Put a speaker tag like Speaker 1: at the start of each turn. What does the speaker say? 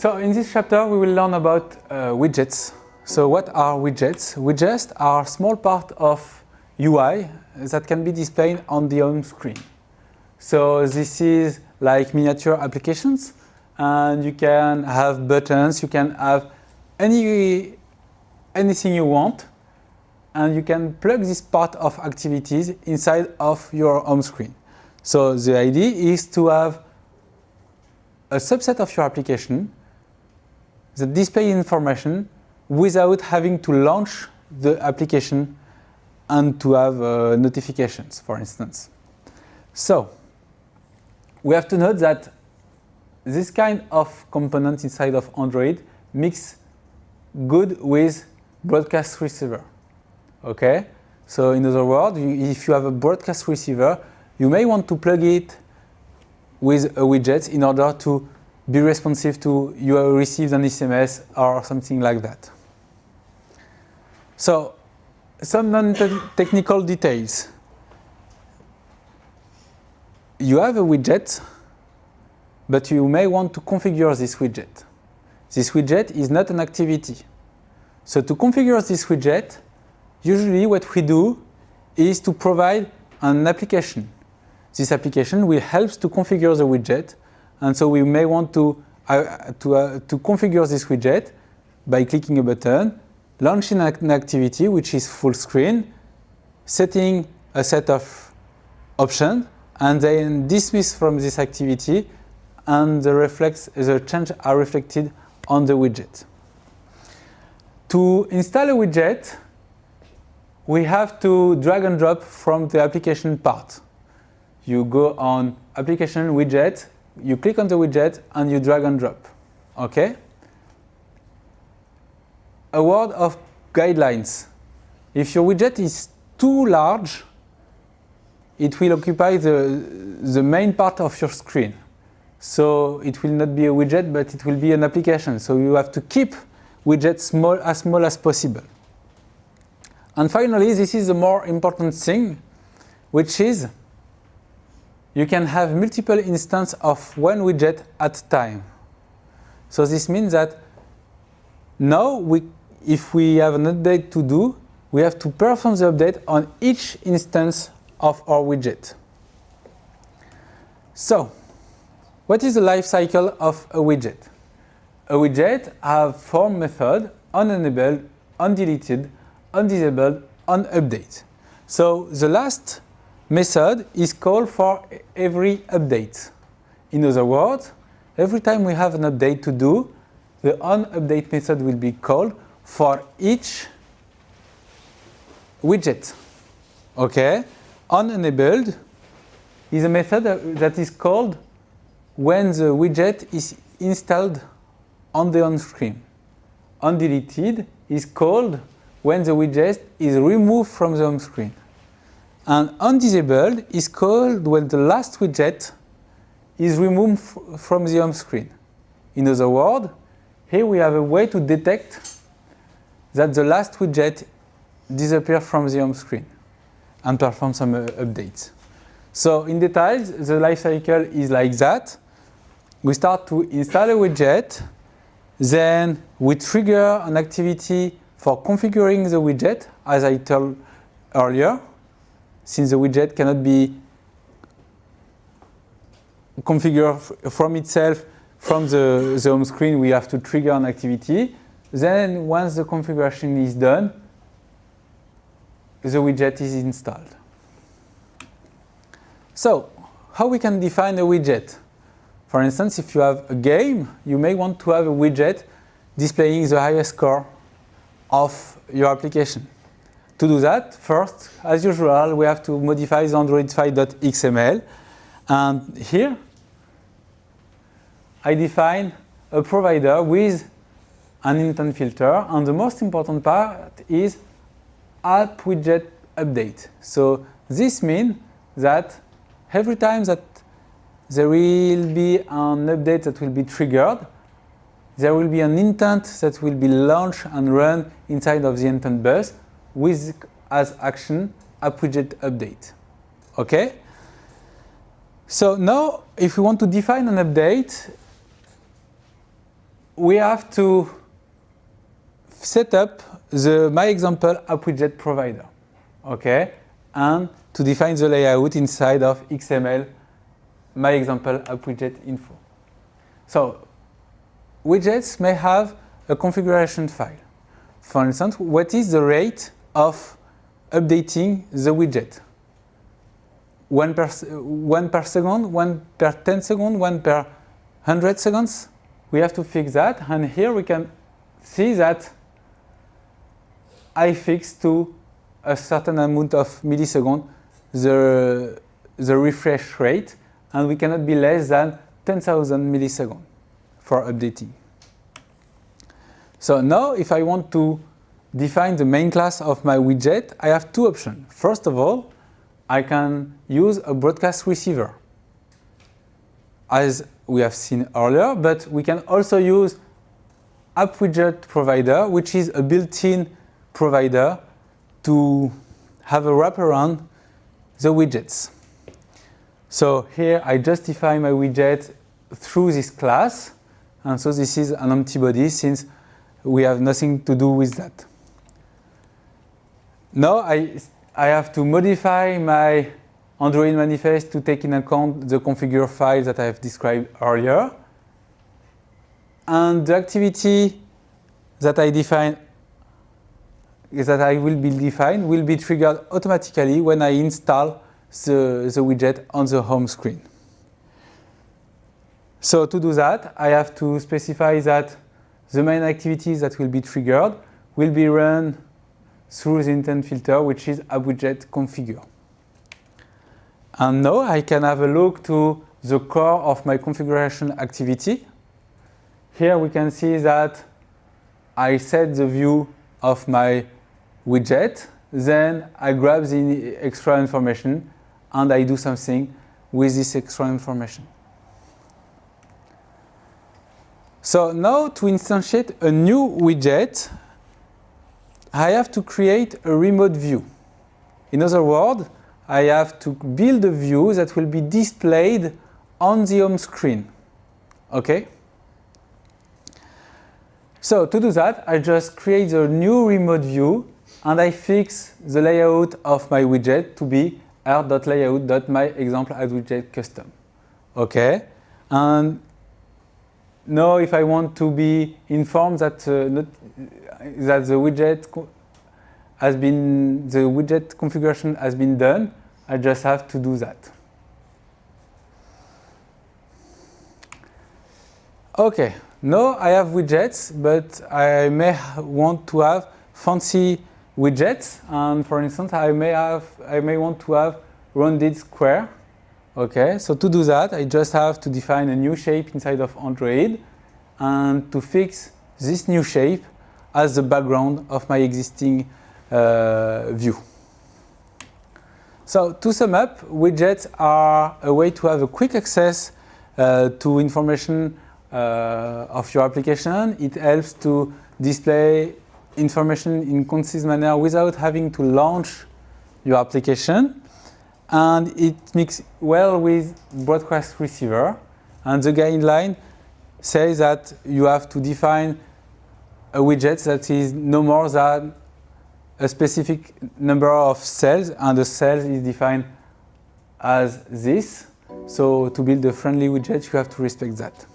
Speaker 1: So in this chapter we will learn about uh, widgets. So what are widgets? Widgets are small part of UI that can be displayed on the home screen. So this is like miniature applications and you can have buttons, you can have any anything you want and you can plug this part of activities inside of your home screen. So the idea is to have a subset of your application that display information without having to launch the application and to have uh, notifications, for instance. So we have to note that this kind of component inside of Android mix good with broadcast receiver. Okay? So in other words, if you have a broadcast receiver, you may want to plug it with a widget in order to be responsive to you have received an SMS or something like that. So some non-technical details. You have a widget, but you may want to configure this widget. This widget is not an activity. So to configure this widget, usually what we do is to provide an application. This application will help to configure the widget, and so we may want to, uh, to, uh, to configure this widget by clicking a button, launching an activity which is full screen, setting a set of options, and then dismiss from this activity, and the, reflex, the change are reflected on the widget. To install a widget, we have to drag and drop from the application part. You go on application widget, you click on the widget and you drag and drop. Okay? A word of guidelines. If your widget is too large, it will occupy the, the main part of your screen. So it will not be a widget, but it will be an application. So you have to keep widgets small as small as possible. And finally, this is the more important thing, which is you can have multiple instances of one widget at time. So this means that now we, if we have an update to do, we have to perform the update on each instance of our widget. So, what is the life cycle of a widget? A widget have four methods, onEnabled, onDeleted, onDisabled, onUpdate. So the last method is called for every update. In other words, every time we have an update to do, the onUpdate method will be called for each widget. Okay? onEnabled is a method that is called when the widget is installed on the on-screen. onDeleted is called when the widget is removed from the home screen. And onDisabled is called when the last widget is removed from the home screen. In other words, here we have a way to detect that the last widget disappears from the home screen and perform some uh, updates. So in details, the life cycle is like that. We start to install a widget, then we trigger an activity for configuring the widget, as I told earlier, since the widget cannot be configured from itself from the, the home screen, we have to trigger an activity. Then once the configuration is done, the widget is installed. So, how we can define a widget? For instance, if you have a game, you may want to have a widget displaying the highest score of your application. To do that, first, as usual, we have to modify the androidfile.xml. And here, I define a provider with an intent filter. And the most important part is app widget update. So this means that every time that there will be an update that will be triggered, there will be an intent that will be launched and run inside of the intent bus with as action app widget update. Okay? So now if we want to define an update, we have to set up the my example app widget provider, okay, and to define the layout inside of XML my example app widget info. So widgets may have a configuration file. For instance, what is the rate of updating the widget? One per, one per second, one per 10 seconds, one per 100 seconds? We have to fix that, and here we can see that I fix to a certain amount of milliseconds the, the refresh rate, and we cannot be less than 10,000 milliseconds for updating. So now if I want to define the main class of my widget, I have two options. First of all, I can use a broadcast receiver as we have seen earlier, but we can also use app widget provider, which is a built-in provider to have a wraparound the widgets. So here I justify my widget through this class, and so this is an empty body since we have nothing to do with that. Now I, I have to modify my Android manifest to take in account the configure file that I have described earlier. And the activity that I define that I will be defined will be triggered automatically when I install the, the widget on the home screen. So to do that, I have to specify that the main activities that will be triggered will be run through the intent filter, which is app-widget configure. And now I can have a look to the core of my configuration activity. Here we can see that I set the view of my widget, then I grab the extra information and I do something with this extra information. So now to instantiate a new widget, I have to create a remote view. In other words, I have to build a view that will be displayed on the home screen. Okay? So to do that, I just create a new remote view and I fix the layout of my widget to be r.layout.myExample.widget Okay? And now if I want to be informed that, uh, not, that the widget has been, the widget configuration has been done, I just have to do that. Okay, now I have widgets, but I may want to have fancy widgets. And for instance, I may have, I may want to have rounded square. Okay, so to do that, I just have to define a new shape inside of Android and to fix this new shape as the background of my existing uh, view. So to sum up, widgets are a way to have a quick access uh, to information uh, of your application. It helps to display information in concise manner without having to launch your application. And it mixes well with broadcast receiver. And the guideline says that you have to define a widget that is no more than a specific number of cells and the cells is defined as this. So to build a friendly widget, you have to respect that.